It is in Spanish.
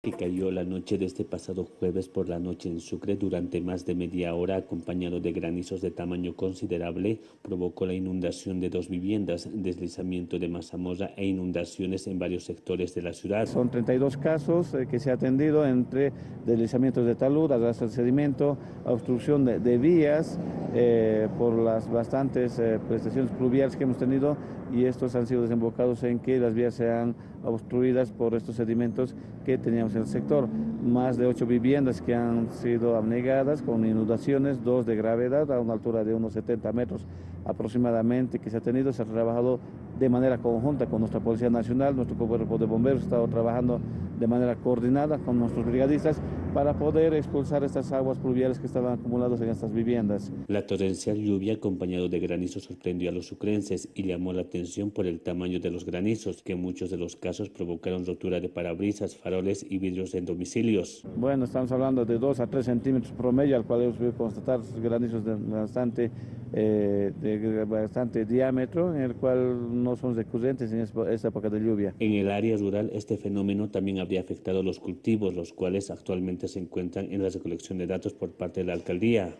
que cayó la noche de este pasado jueves por la noche en Sucre durante más de media hora acompañado de granizos de tamaño considerable provocó la inundación de dos viviendas, deslizamiento de mazamorra e inundaciones en varios sectores de la ciudad. Son 32 casos eh, que se ha atendido entre deslizamientos de talud, arrastre de sedimento, obstrucción de, vías eh, por las bastantes eh, prestaciones pluviales que hemos tenido y estos han sido desembocados en que las vías sean obstruidas por estos sedimentos que teníamos en el sector. Más de ocho viviendas que han sido abnegadas con inundaciones, dos de gravedad a una altura de unos 70 metros aproximadamente que se ha tenido. Se ha trabajado de manera conjunta con nuestra Policía Nacional, nuestro cuerpo de bomberos ha estado trabajando de manera coordinada con nuestros brigadistas para poder expulsar estas aguas pluviales que estaban acumuladas en estas viviendas. La torrencial lluvia acompañado de granizo sorprendió a los sucrenses y llamó la atención por el tamaño de los granizos, que en muchos de los casos provocaron rotura de parabrisas, faroles y vidrios en domicilios. Bueno, estamos hablando de 2 a 3 centímetros promedio, al cual hemos podido constatar granizos de bastante, eh, de bastante diámetro, en el cual no son recurrentes en esta época de lluvia. En el área rural, este fenómeno también habría afectado los cultivos, los cuales actualmente se encuentran en la recolección de datos por parte de la alcaldía.